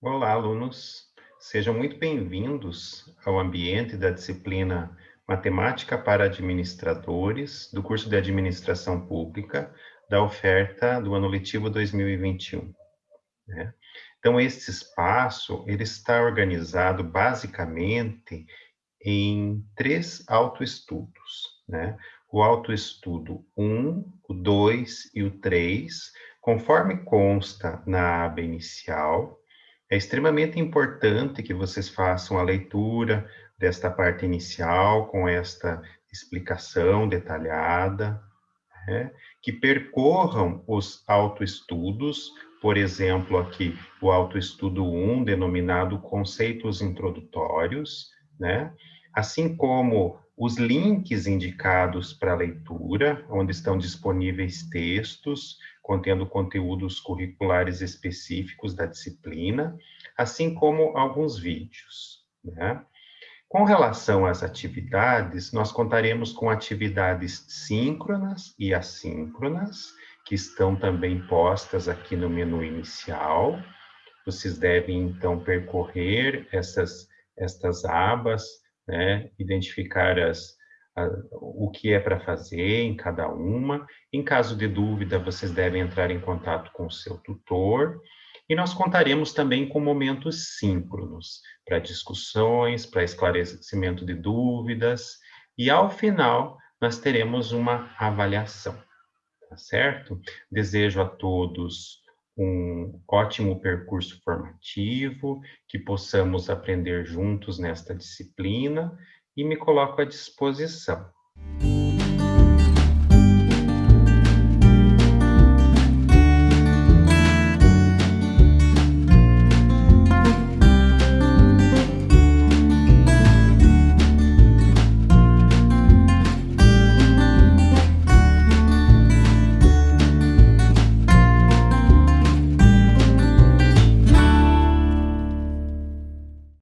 Olá, alunos. Sejam muito bem-vindos ao ambiente da disciplina Matemática para Administradores do curso de Administração Pública da oferta do ano letivo 2021. Né? Então, este espaço ele está organizado basicamente em três autoestudos. Né? O autoestudo 1, o 2 e o 3, conforme consta na aba inicial, é extremamente importante que vocês façam a leitura desta parte inicial, com esta explicação detalhada, né? que percorram os autoestudos, por exemplo, aqui o autoestudo 1, denominado Conceitos Introdutórios, né? assim como os links indicados para leitura, onde estão disponíveis textos, contendo conteúdos curriculares específicos da disciplina, assim como alguns vídeos. Né? Com relação às atividades, nós contaremos com atividades síncronas e assíncronas, que estão também postas aqui no menu inicial. Vocês devem, então, percorrer essas, estas abas, né? identificar as, o que é para fazer em cada uma. Em caso de dúvida, vocês devem entrar em contato com o seu tutor. E nós contaremos também com momentos síncronos, para discussões, para esclarecimento de dúvidas, e ao final nós teremos uma avaliação, tá certo? Desejo a todos um ótimo percurso formativo, que possamos aprender juntos nesta disciplina e me coloco à disposição.